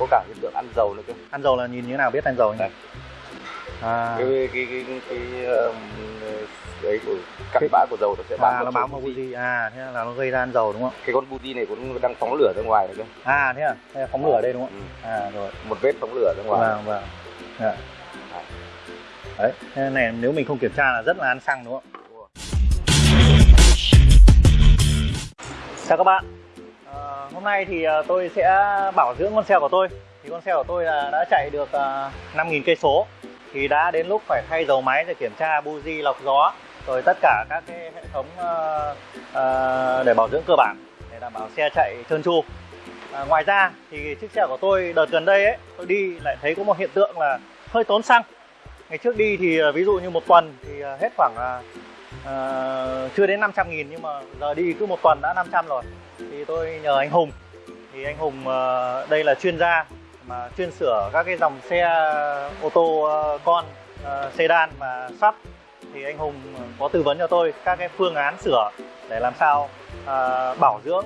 có cả hiện tượng ăn dầu nữa cơ. Ăn dầu là nhìn như thế nào? Biết ăn dầu Đây. à, cái cái cái cái, cái um, ấy của cặn Cái- bã của dầu nó sẽ bám à nó bám vào buji à thế là nó gây ra ăn dầu đúng không? Cái con buji này cũng đang phóng lửa ra ngoài rồi cơ. À thế à? Thế là phóng lửa đây đúng không? Ừ. à rồi. Một vết phóng lửa ra ngoài. Vâng vâng. Dạ. đấy thế này nếu mình không kiểm tra là rất là ăn xăng đúng không? Chào các bạn hôm nay thì ờ, tôi sẽ bảo dưỡng con xe của tôi. Thì con xe của tôi là đã chạy được ờ, 5.000 cây số. Thì đã đến lúc phải thay dầu máy để kiểm tra buji lọc gió rồi tất cả các cái hệ thống ờ, để bảo dưỡng cơ bản để đảm bảo xe chạy trơn tru. À, ngoài ra thì chiếc xe của tôi đợt gần đây ấy tôi đi lại thấy có một hiện tượng là hơi tốn xăng. Ngày trước đi thì ví dụ như một tuần thì hết khoảng ờ, chưa đến 500 nghìn nhưng mà giờ đi cứ một tuần đã 500 rồi thì tôi nhờ anh Hùng. Thì anh Hùng ờ, đây là chuyên gia mà chuyên sửa các cái dòng xe ô tô ờ, con ờ, sedan và sắt thì anh Hùng có tư vấn cho tôi các cái phương án sửa để làm sao bảo dưỡng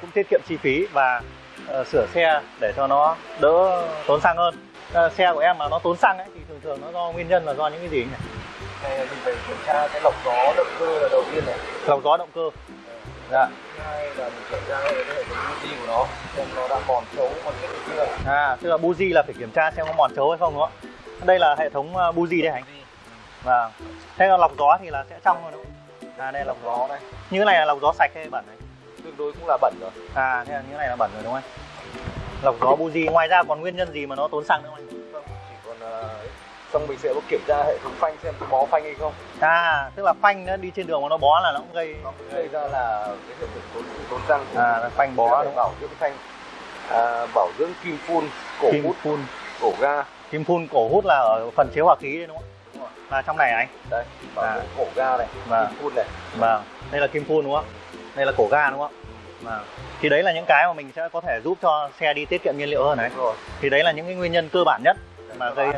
cũng tiết kiệm chi phí và sửa xe để cho nó đỡ tốn xăng hơn. Xe của em mà nó tốn xăng ấy thì thường thường nó do nguyên nhân là do những cái gì nhỉ? Này mình phải kiểm tra cái lọc gió động cơ là đầu tiên này. Lọc gió động cơ dạ. Hai là mình kiểm tra cái hệ thống buji của nó xem nó đã mòn xấu còn hay chưa à tức là buji là phải kiểm tra xem có mòn chấu hay không đúng không ạ? Đây là hệ thống ờ, buji đây hả anh? Vâng. Thế là lọc gió thì là sẽ trong thôi đúng không? À đây là lọc gió này như cái này là lọc gió sạch hay bẩn đấy? Tương đối cũng là bẩn rồi. À thế là như cái này là bẩn rồi đúng không anh? Lọc gió buji ngoài ra còn nguyên nhân gì mà nó tốn xăng nữa không anh? Không chỉ còn ấy. Xong mình sẽ có kiểm tra hệ thống phanh xem có bó phanh hay không. À tức là phanh nó đi trên đường mà nó bó là nó cũng gây nó cũng gây ra là cái hiện tượng tốn tốn xăng à là phanh bó đúng bảo dưỡng phanh. À, bảo dưỡng kim phun cổ kim hút phun. cổ ga. Kim phun cổ hút là ở phần chế hòa khí đấy đúng không? Đúng rồi. Là trong này anh đây bảo À. cổ ga này Vâng. kim phun này. Vâng. Đây là kim phun đúng không? Đây là cổ ga đúng không? Vâng. Thì đấy là những cái mà mình sẽ có thể giúp cho xe đi tiết kiệm nhiên liệu hơn đấy thì đấy là những cái nguyên nhân cơ bản nhất mà gây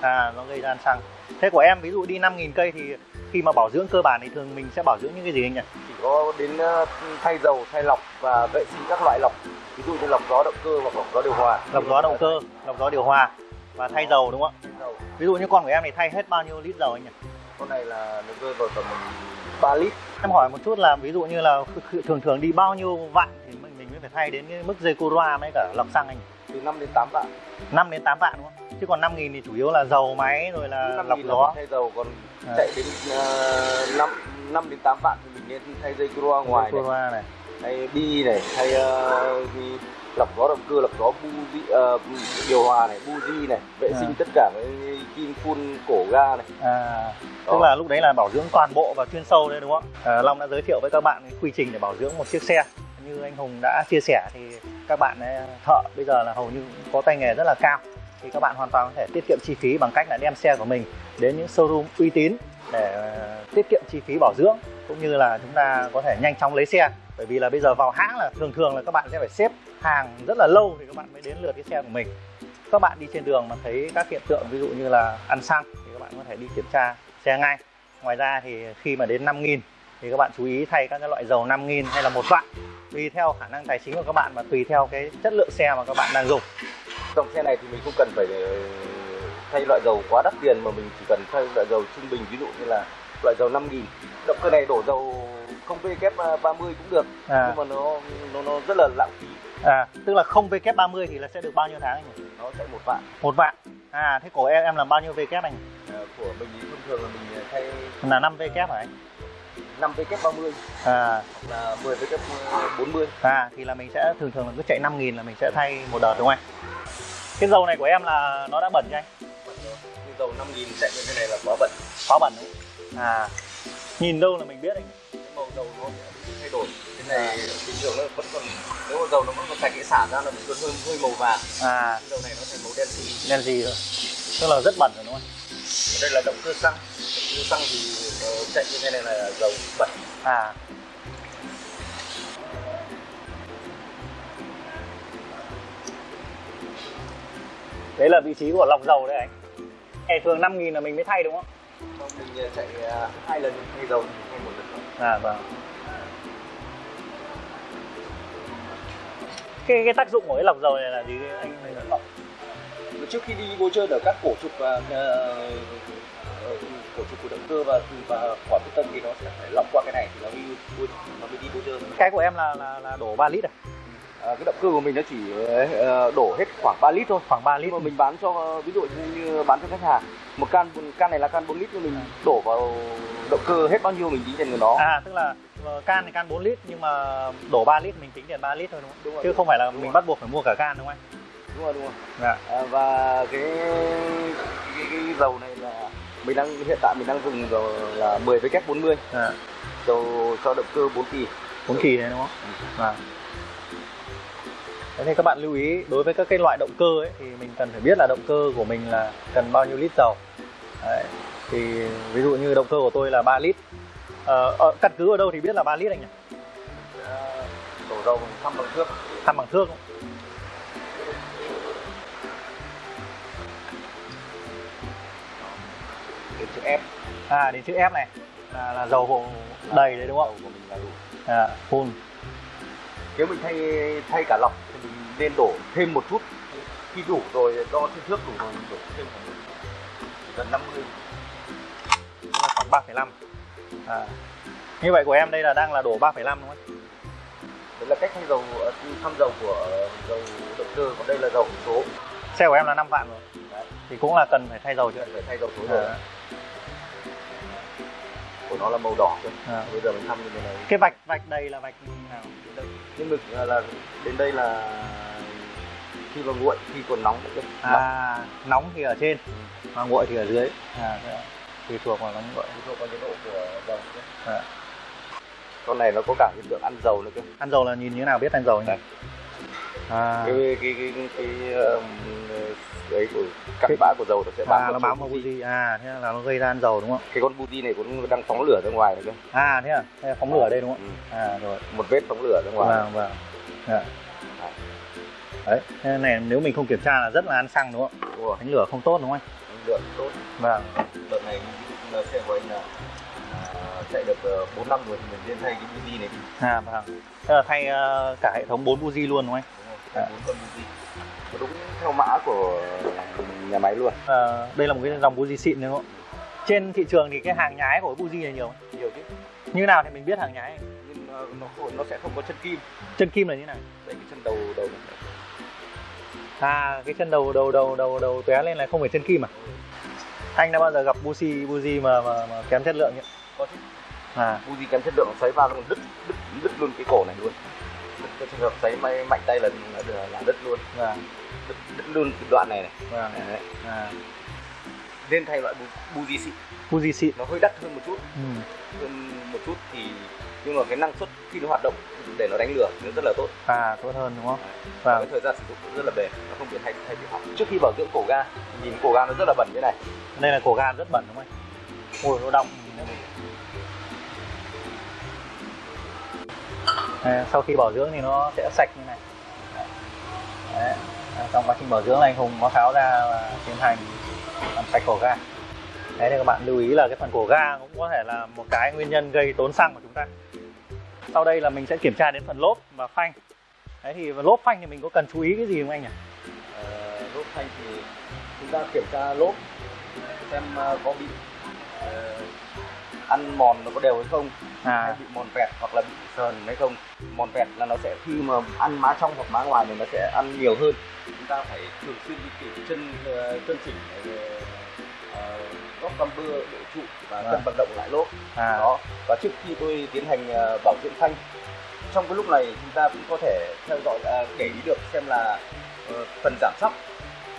à nó gây ra ăn xăng. Thế của em ví dụ đi 5.000 cây thì khi mà bảo dưỡng cơ bản thì thường mình sẽ bảo dưỡng những cái gì anh nhỉ? Chỉ có đến ờ, thay dầu thay lọc và vệ sinh các loại lọc. Ví dụ như lọc gió động cơ hoặc lọc gió điều hòa. Lọc gió động cơ lọc gió điều hòa và thay dầu đúng không ạ? Ví dụ như con của em thì thay hết bao nhiêu lít dầu anh nhỉ? Con này là nó rơi vào tầm 3 lít. Em hỏi một chút là ví dụ như là thường thường đi bao nhiêu vạn thì mình mình mới phải thay đến cái mức dây cura với cả lọc xăng anh nhỉ? Từ 5 đến 8 vạn. 5 đến 8 vạn đúng không? Chứ còn 5 nghìn thì chủ yếu là dầu máy rồi là lọc gió. thay dầu còn À. chạy đến uh, 5, 5 đến 8 vạn thì mình nên thay dây cua ngoài này, này. Thay bi này thay gì, lọc gió động cơ lọc gió buji ờ, điều hòa này buji này vệ À. sinh tất cả cái kim phun cổ ga này. À, Đó. tức là lúc đấy là bảo dưỡng toàn bộ và chuyên sâu đấy đúng không? À, Long đã giới thiệu với các bạn cái quy trình để bảo dưỡng một chiếc xe như anh Hùng đã chia sẻ thì các bạn ấy, thợ bây giờ là hầu như có tay nghề rất là cao. Thì các bạn hoàn toàn có thể tiết kiệm chi phí bằng cách là đem xe của mình đến những showroom uy tín để ờ, tiết kiệm chi phí bảo dưỡng cũng như là chúng ta có thể nhanh chóng lấy xe. Bởi vì là bây giờ vào hãng là thường thường là các bạn sẽ phải xếp hàng rất là lâu thì các bạn mới đến lượt cái xe của mình. Các bạn đi trên đường mà thấy các hiện tượng ví dụ như là ăn xăng thì các bạn có thể đi kiểm tra xe ngay. Ngoài ra thì khi mà đến 5.000 thì các bạn chú ý thay các cái loại dầu 5.000 hay là một vạn tùy theo khả năng tài chính của các bạn và tùy theo cái chất lượng xe mà các bạn đang dùng. Dòng xe này thì mình không cần phải ờ, thay loại dầu quá đắt tiền mà mình chỉ cần thay loại dầu trung bình ví dụ như là loại dầu 5000 động cơ này đổ dầu không VK 30 cũng được à, nhưng mà nó nó nó rất là lãng phí. À tức là không VK30 thì là sẽ được bao nhiêu tháng anh nhỉ? nó chạy một vạn. Một vạn. À thế của em em là bao nhiêu VK anh? Ờ, của mình thì thông thường là mình thay là 5 VK hả anh 5 VK 30 à, là 10 VK 40 à thì là mình sẽ thường thường là cứ chạy 5.000 là mình sẽ thay một đợt đúng không anh? Cái dầu này của em là nó đã bẩn chưa anh? Như dầu 5000 chạy như thế này là quá bẩn. Quá bẩn đúng không? à. Nhìn đâu là mình biết anh? Cái màu dầu nó thay đổi. Cái này bình thường nó vẫn còn nếu mà dầu nó vẫn còn sạch cái xả ra là vẫn còn hơi hơi màu vàng. À. Cái dầu này nó thành màu đen xì. Đen gì rồi. Tức là rất bẩn rồi đúng không đây là động cơ xăng xăng thì chạy như thế này là dầu bẩn. À. Đấy là vị trí của lọc dầu đấy anh. Ngày thường 5.000 là mình mới thay đúng không? Không, mình ờ, chạy ờ, hai lần thay dầu thay một lần. À vâng. Cái cái tác dụng của cái lọc dầu này là gì anh? Anh trước khi đi bôi trơn ở các cổ trục và ờ, của động cơ và và quả bê tông thì nó sẽ phải lọc qua cái này thì nó mới bôi nó mới đi bôi trơn cái của em là là, là đổ 3 lít à? à, cái động cơ của mình nó chỉ ờ, đổ hết khoảng 3 lít thôi. Khoảng 3 nhưng lít mà mình bán cho ví dụ như bán cho khách hàng một can can này là can 4 lít nhưng mình đổ vào động cơ hết bao nhiêu mình tính tiền của nó. À tức là ờ, can thì can 4 lít nhưng mà đổ 3 lít mình tính tiền 3 lít thôi đúng không? Đúng rồi. chứ không phải là Đúng mình rồi. bắt buộc phải mua cả can đúng không anh? Đúng rồi đúng rồi. Dạ. À, và cái, cái cái dầu này mình đang hiện tại mình đang dùng dầu là 10 W40 à, dầu cho động cơ 4 kỳ 4 kỳ đấy đúng không vâng Thế thì các bạn lưu ý đối với các cái loại động cơ ấy thì mình cần phải biết là động cơ của mình là cần bao nhiêu lít dầu. Đấy. Thì ví dụ như động cơ của tôi là 3 lít. Ờ, ờ, căn cứ ở đâu thì biết là 3 lít anh nhỉ? À, đổ dầu thăm bằng thước Thăm bằng thước không? Đến chữ F À đến chữ F này là, là dầu hộ đầy đấy đúng không? dầu của mình là đủ À, full. nếu mình thay thay cả lọc thì mình nên đổ thêm một chút khi đủ rồi đo trên thước đủ rồi mình đổ thêm khoảng gần 50 Là khoảng 3,5. À. Như vậy của em đây là đang là đổ 3,5 đúng không? đấy là cách thay dầu ờ, thăm dầu của dầu động cơ còn đây là dầu số Xe của em là 5 vạn rồi. Đấy. Thì cũng là cần phải thay dầu chứ. phải thay dầu số rồi À, nó là màu đỏ cơ à. bây giờ mình thăm như thế này Cái vạch vạch đây là vạch nào? nhưng ngực là, là đến đây là khi mà nguội khi còn nóng nữa nóng À, nóng thì ở trên, mà nguội thì ở dưới. À, tùy thuộc vào nóng nguội. phụ thuộc vào nhiệt độ của dầu. À. con này nó có cả hiện tượng ăn dầu nữa cơ Ăn dầu là nhìn như thế nào biết ăn dầu nhỉ? À, cái cái cái cái, cái um, ấy của cặn bã của dầu nó sẽ bám à nó bám vào buji. À, thế là nó gây ra ăn dầu đúng không? cái con buji này cũng đang phóng lửa ra ngoài rồi cơ À, thế à? Thế là phóng lửa đây đúng không? ừ. À, rồi. một vết phóng lửa ra ngoài Vâng, vâng. Dạ. Đấy, thế này nếu mình không kiểm tra là rất là ăn xăng đúng không? đúng Đánh lửa không tốt đúng không năng lượng tốt anh? Vâng. đợt này là xe của anh là à, chạy được ờ, bốn năm rồi thì mình nên thay cái buji này đi À, vâng. Thế là thay ờ, cả hệ thống 4 buji luôn đúng không anh? Dạ. bốn con Nó đúng theo mã của nhà máy luôn Ờ, đây là một cái dòng buji xịn đúng không? Trên thị trường thì cái hàng nhái của buji này nhiều nhiều chứ Như nào thì mình biết hàng nhái nhưng ờ, nó nó sẽ không có chân kim Chân kim là như nào? đây cái chân đầu đầu này À cái chân đầu đầu đầu đầu đầu tóe lên là không phải chân kim à? Anh đã bao giờ gặp buji buji mà mà, mà kém chất lượng nhỉ? có chứ À buji kém chất lượng xoáy vào nó đứt đứt đứt luôn cái cổ này luôn cái trường hợp xoáy may mạnh tay là là, là đứt luôn vâng đứt, đứt luôn đoạn này này vâng Đấy. à nên thay loại bu- buji xịn buji xịn. nó hơi đắt hơn một chút Ừ. hơn một chút thì nhưng mà cái năng suất khi nó hoạt động để nó đánh lửa nó rất là tốt À tốt hơn đúng không? và Vâng. cái thời gian sử dụng cũng rất là bền nó không bị hay hay bị hỏng trước khi bảo dưỡng cổ ga nhìn cổ ga nó rất là bẩn như này Đây là cổ gan rất bẩn đúng không anh? Ôi nó đọng. Ờ, sau khi bảo dưỡng thì nó sẽ sạch như này. Đấy. À, Trong quá trình bảo dưỡng là anh Hùng có tháo ra và tiến hành làm sạch cổ ga. Đấy thì các bạn lưu ý là cái phần cổ ga cũng có thể là một cái nguyên nhân gây tốn xăng của chúng ta. Sau đây là mình sẽ kiểm tra đến phần lốp và phanh. Đấy thì lốp phanh thì mình có cần chú ý cái gì không anh nhỉ? Ờ, lốp phanh thì chúng ta kiểm tra lốp xem ờ, có bị ăn mòn nó có đều hay không? Hay À, bị mòn vẹt hoặc là bị sờn hay không? Mòn vẹt là nó sẽ khi mà ăn má trong hoặc má ngoài thì nó sẽ ăn nhiều hơn. Chúng ta phải thường xuyên đi kiểm chân ờ, chân chỉnh ờ, góc bumper độ trụ và cân Vâng. vận động lại lốp à, đó. Và trước khi tôi tiến hành ờ, bảo dưỡng phanh trong cái lúc này chúng ta cũng có thể theo dõi à, để ý được xem là ờ, phần giảm sóc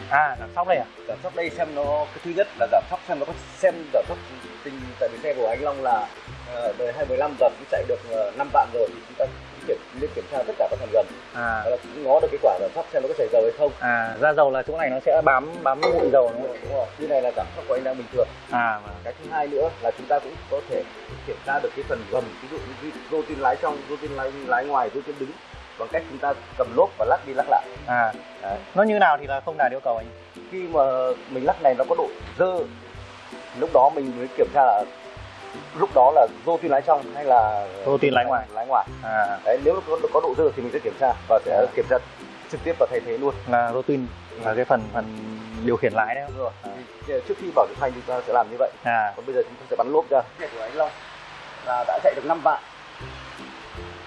à, giảm sóc đây à? giảm sóc đây xem nó cái thứ nhất là giảm sóc xem nó có xem giảm sóc tình tại vì xe của anh Long là ờ, đời 215 giờ cũng chạy được uh, 5 vạn rồi thì chúng ta kiểm nên kiểm tra tất cả các phần gần À, đó là cũng ngó được cái quả giảm sóc xem nó có chảy dầu hay không à ra dầu là chỗ này nó sẽ bám bám bụi dầu đúng đúng không? đúng rồi. như này là giảm sóc của anh đang bình thường À, vâng. cái thứ hai nữa là chúng ta cũng có thể kiểm tra được cái phần gầm ví dụ như rô tin lái trong rô tin lái, lái ngoài rô tin đứng bằng cách chúng ta cầm lốp và lắc đi lắc lại. À Đấy. nó như nào thì là không đạt yêu cầu anh? Khi mà mình lắc này nó có độ dơ lúc đó mình mới kiểm tra là lúc đó là rô tin lái trong hay là Rô tin lái ngoài. lái ngoài. À. Đấy nếu có, có độ dơ thì mình sẽ kiểm tra và sẽ À. kiểm tra trực tiếp và thay thế luôn. Là rotin là cái phần phần điều khiển lái đấy. Đúng rồi. Thì trước khi bảo dưỡng phanh chúng ta sẽ làm như vậy. À. Còn bây giờ chúng ta sẽ bắn lốp ra. Xe của anh Long. Là đã chạy được 5 vạn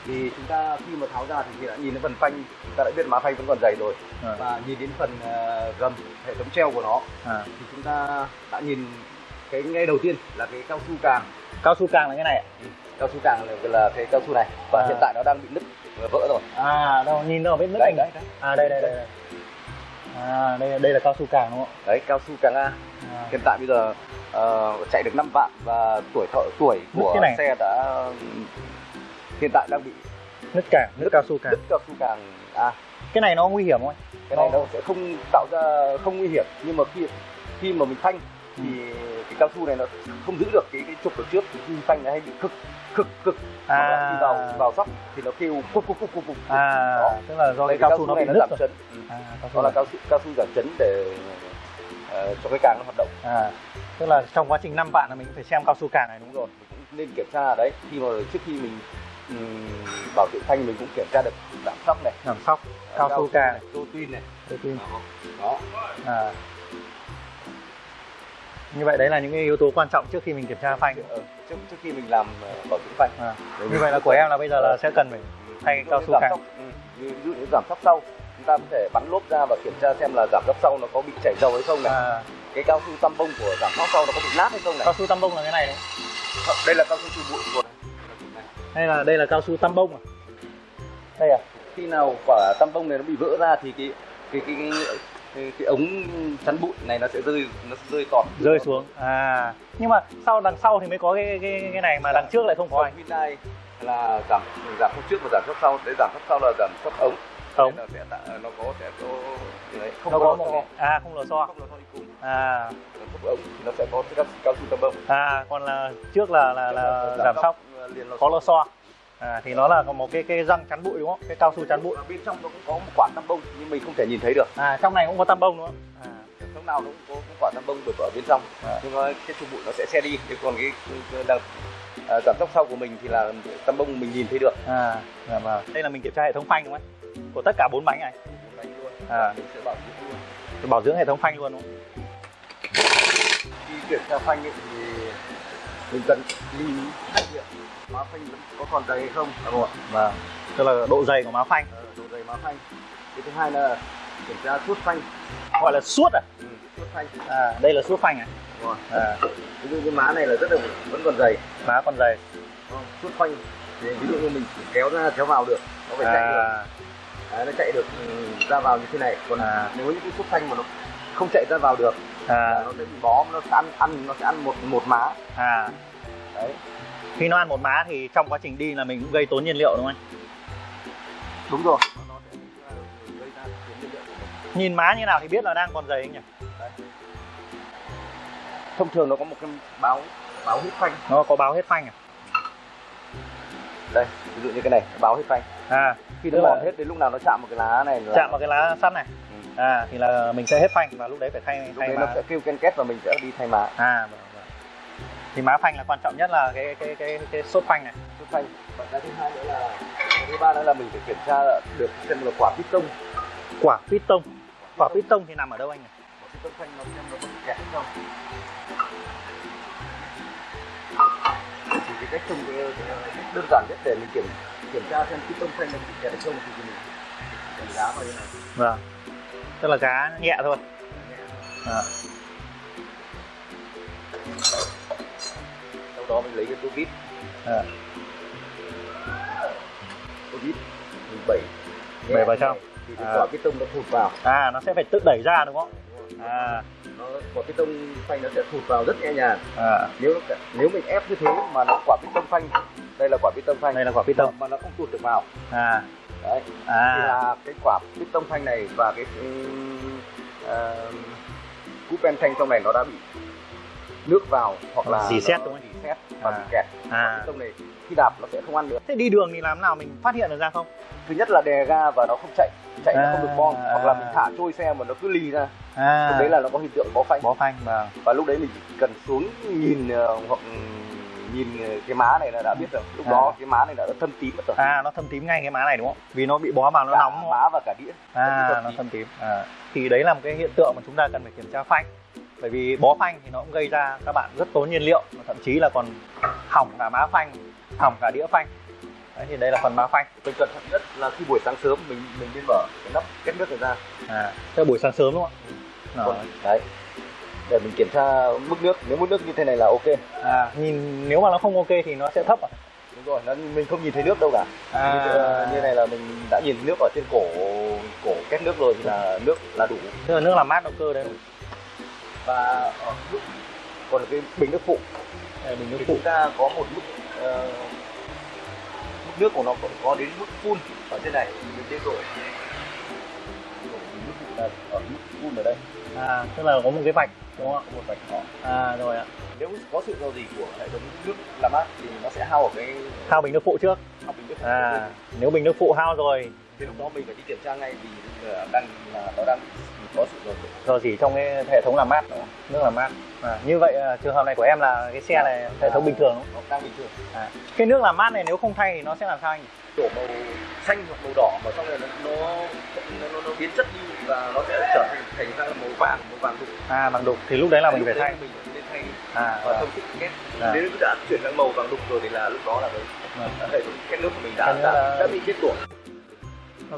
thì chúng ta khi mà tháo ra thì đã nhìn đến phần phanh chúng ta đã biết má phanh vẫn còn dày rồi à, và nhìn đến phần ờ, gầm hệ thống treo của nó à. thì chúng ta đã nhìn cái ngay đầu tiên là cái cao su càng cao su càng là cái này ạ? cao su càng là, là cái cao su này và À. hiện tại nó đang bị nứt vỡ rồi à đâu nhìn đâu biết nước đấy anh đấy đấy à đây đây đây đây. à đây đây là cao su càng đúng không đấy cao su càng A à. hiện tại bây giờ ờ, chạy được 5 vạn và tuổi thọ tuổi Nứt của xe đã hiện tại đang bị nứt càng nứt cao su càng. nứt cao su càng A cái này nó nguy hiểm không anh? Cái này Nó- sẽ không tạo ra không nguy hiểm. Nhưng mà khi khi mà mình phanh thì cái cao su này nó không giữ được cái cái trục ở trước. Thì khi phanh nó hay bị cực cực cực. À. à. khi vào vào sóc thì nó kêu cục cục cục cục cục. À Đó. tức là do Đây, cái cao su nó bị nứt giảm chấn. Ừ. à, cao su đó là cao su cao su giảm chấn để ờ, cho cái càng nó hoạt động. À tức là trong quá trình 5 vạn là mình phải xem cao su càng này. Đúng rồi mình cũng nên kiểm tra đấy. Khi mà trước khi mình bảo dưỡng phanh mình cũng kiểm tra được giảm sóc này. Giảm sóc cao su này tô tin này. Rotin đó à. Như vậy đấy là những cái yếu tố quan trọng trước khi mình kiểm tra phanh. Ờ, trước trước khi mình làm ờ, bảo dưỡng phanh. À. Để như vậy là của em là bây giờ là sẽ cần phải thay cao su ừ, như ví dụ như giảm sóc sau chúng ta có thể bắn lốp ra và kiểm tra xem là giảm sóc sau nó có bị chảy dầu hay không này. À, cái cao su tăm bông của giảm sóc sau nó có bị nát hay không này. Cao su tăm bông là cái này đấy. Đây là cao su trừ bụi của. Hay là đây là cao su tăm bông à? Đây à? Khi nào quả tăm bông này nó bị vỡ ra thì cái cái cái cái, cái, cái ống chắn bụi này nó sẽ rơi nó sẽ rơi tọt rơi xuống. À. Nhưng mà sau đằng sau thì mới có cái cái cái này mà đằng trước lại không có anh Hyundai là giảm giảm sóc trước và giảm sóc sau. Đấy giảm sóc sau là giảm sóc ống Ống. Nên là sẽ tạo, nó có sẽ có không nó có một à không lò xo. Không lò xo đi cùng à. Giảm sóc ống thì nó sẽ có cái cao su tăm bông. À còn là trước là là là giảm sóc liền lò có lò xo. À thì nó là có một cái cái răng chắn bụi đúng không? Cái cao su chắn bụi. Bên trong nó cũng có một quả tăm bông nhưng mình không thể nhìn thấy được. À trong này cũng có tăm bông đúng không? À lúc nào nó cũng có một quả tăm bông được ở bên trong. À. nhưng mà cái trụ bụi nó sẽ xe đi thế còn cái, cái đằng à, giảm tốc sau của mình thì là tăm bông mình nhìn thấy được. À dạ vâng. Đây là mình kiểm tra hệ thống phanh đúng không của tất cả bốn bánh này. À. mình sẽ bảo dưỡng luôn. Bảo dưỡng hệ thống phanh luôn đúng không? Khi kiểm tra phanh ấy, thì mình cần lưu ý hai việc má phanh có còn dày hay không? Đúng không ạ vâng. Tức là độ dày của má phanh. Ờ, độ dày má phanh. Cái thứ hai là kiểm tra suốt phanh. Gọi là suốt à? Ừ, suốt phanh. À đây là suốt phanh à, đúng rồi. à. Ví dụ như má này là rất là vẫn còn dày. Má còn dày. Không? suốt phanh. Thì ví dụ như mình chỉ kéo ra kéo vào được nó phải chạy được. à, Đấy, nó chạy được ừ, ra vào như thế này. Còn À. nếu những cái xúc phanh mà nó không chạy ra vào được à, nó sẽ bị bó nó sẽ ăn ăn nó sẽ ăn một một má. À. Đấy. Khi nó ăn một má thì trong quá trình đi là mình cũng gây tốn nhiên liệu đúng không anh? Đúng rồi. Nó sẽ gây ra tuyến nhiên liệu của mình. nhìn má như nào thì biết là đang còn dày anh nhỉ? Thông thường nó có một cái báo báo hít phanh. Nó có báo hết phanh à? Đây ví dụ như cái này báo hết phanh à. Khi nó mòn hết đến lúc nào nó chạm một cái lá này là chạm vào cái lá sắt này. Ừ. à thì là mình sẽ hết phanh và lúc đấy phải thay lúc thay đấy má. nó sẽ kêu ken két và mình sẽ đi thay má. À vâng, vâng. thì má phanh là quan trọng nhất là cái cái cái cái sốt phanh này. Xúc phanh. Và cái thứ hai nữa là cái thứ ba nữa là mình phải kiểm tra được xem là quả piston quả piston quả piston thì nằm ở đâu anh nhỉ? Quả piston phanh nó xem nó có kẹt không. Thì cái cách trông đơn giản nhất để mình kiểm kiểm tra xem piston phanh nó bị kẹt hay không thì mình đánh giá vào như này? Vâng. Tức là cá nhẹ thôi. À. sau đó mình lấy cái tô vít À. tô vít mình đẩy Đẩy vào trong. thì cái À. quả piston nó thụt vào. À nó sẽ phải tự đẩy ra đúng không à. Nó quả piston phanh nó sẽ thụt vào rất nhẹ nhàng. À. Nếu nếu mình ép như thế mà nó quả piston phanh đây là quả piston phanh. Đây là quả piston mà nó không tụt được vào. À. Đấy. Thì à là cái quả piston phanh này và cái uh, cú pen phanh trong này nó đã bị nước vào hoặc là Dì xét đúng không? dì xét và À. bị kẹt. À. Piston này khi đạp nó sẽ không ăn được. Thế đi đường thì làm nào mình phát hiện được ra không? Thứ nhất là đè ga và nó không chạy chạy nó không được bon À. hoặc là mình thả trôi xe mà nó cứ lì ra. À. Lúc đấy là nó có hiện tượng bó phanh. Bó phanh vâng và lúc đấy mình chỉ cần xuống nhìn ờ, hoặc nhìn cái má này là đã biết rồi. Lúc À. đó cái má này đã thâm tím mất rồi. À nó thâm tím ngay cái má này đúng không? Vì nó bị bó vào nó cả nóng. đúng không? má và cả đĩa. À thâm nó thâm tím. À. thì đấy là một cái hiện tượng mà chúng ta cần phải kiểm tra phanh. Bởi vì bó phanh thì nó cũng gây ra các bạn rất tốn nhiên liệu và thậm chí là còn hỏng cả má phanh hỏng cả đĩa phanh. Đấy thì đây là phần má phanh. Mình cẩn thận nhất là khi buổi sáng sớm mình mình nên mở cái nắp két nước này ra. À thế là buổi sáng sớm đúng không ạ? Rồi. đấy. Để mình kiểm tra mức nước. Nếu mức nước như thế này là ok. À nhìn nếu mà nó không ok thì nó sẽ thấp à, đúng rồi nó, mình không nhìn thấy nước đâu cả. À. Như, ờ, như này là mình đã nhìn nước ở trên cổ cổ két nước rồi thì là nước là đủ. Tức là nước làm mát động cơ đấy và ở mức còn cái bình nước phụ. Đây, bình nước thì phụ. ta có một mức mức nước của nó có, có đến mức full ở trên này mình tên rồi mức phụ là ở mức full ở đây à tức là có một cái vạch đúng không có một vạch nhỏ ạ à rồi ạ. Nếu có sự do gì của hệ thống nước làm mát thì nó sẽ hao ở cái thao bình nước phụ trước. Hao bình nước phụ. À nếu bình nước phụ hao rồi thì lúc đó mình phải đi kiểm tra ngay vì là đang là nó đang có sự do gì trong cái hệ thống làm mát nước làm mát à, như vậy à, trường hợp này của em là cái xe này hệ thống bình thường đúng không? đang bình thường À, cái nước làm mát này nếu không thay thì nó sẽ làm sao anh? đổ màu xanh hoặc màu đỏ mà xong rồi nó nó nó, nó, nó biến chất đi và nó sẽ trở thành thành ra màu vàng màu vàng đục À bằng đục thì lúc đấy là mình phải thay. mình nên thay À, và à, thông thích kết À. nếu đã chuyển sang màu vàng đục rồi thì là lúc đó là cái à. hệ thống kết nước của mình đã đã, là- đã bị chết tuổi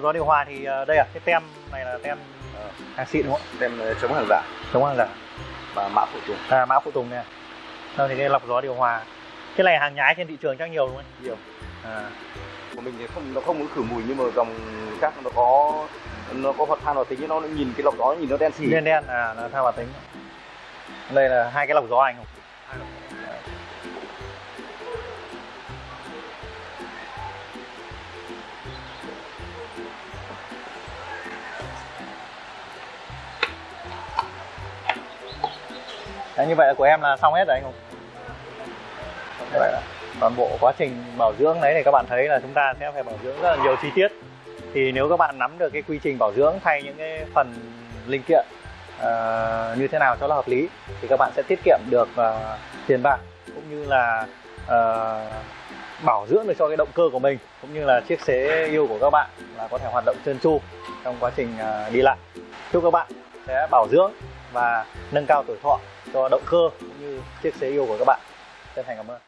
gió điều hòa thì à, đây à cái tem này là tem Ờ. hàng xịn đúng không? đem ờ, chống hàng giả Chống hàng giả. và mã phụ tùng À mã phụ tùng này. Sau thì cái lọc gió điều hòa. Cái này hàng nhái trên thị trường chắc nhiều đúng không? nhiều À, của mình thì không nó không có khử mùi nhưng mà dòng khác nó có nó có hoạt than hoạt tính nó nhìn cái lọc gió nhìn nó đen xì đen đen à là theo hòa tính. Đây là hai cái lọc gió anh không? Đấy, như vậy là của em là xong hết rồi anh không? Như vậy là toàn bộ quá trình bảo dưỡng đấy thì các bạn thấy là chúng ta sẽ phải bảo dưỡng rất là nhiều chi tiết. Thì nếu các bạn nắm được cái quy trình bảo dưỡng thay những cái phần linh kiện uh, như thế nào cho nó hợp lý thì các bạn sẽ tiết kiệm được uh, tiền bạc cũng như là uh, bảo dưỡng được cho cái động cơ của mình cũng như là chiếc xế yêu của các bạn là có thể hoạt động trơn tru trong quá trình uh, đi lại. Chúc các bạn sẽ bảo dưỡng và nâng cao tuổi thọ cho động cơ cũng như chiếc xe yêu của các bạn. Chân thành cảm ơn.